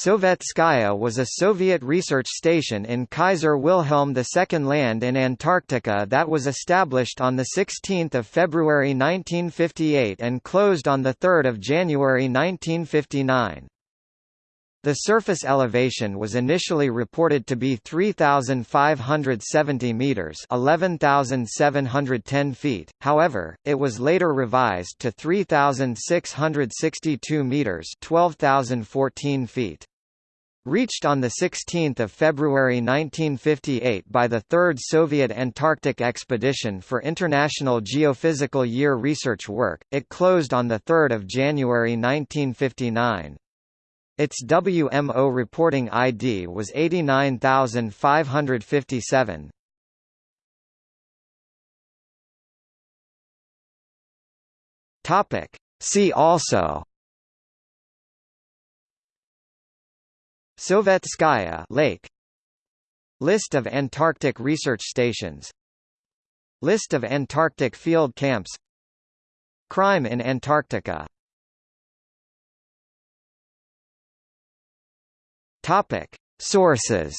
Sovetskaya was a Soviet research station in Kaiser Wilhelm II Land in Antarctica that was established on 16 February 1958 and closed on 3 January 1959. The surface elevation was initially reported to be 3,570 metres 11,710 feet, however, it was later revised to 3,662 metres 12,014 feet. Reached on 16 February 1958 by the Third Soviet Antarctic Expedition for International Geophysical Year research work, it closed on 3 January 1959. Its WMO reporting ID was 89557. Topic. See also Sovetskaya Lake. List of Antarctic research stations. List of Antarctic field camps. Crime in Antarctica. Topic. Sources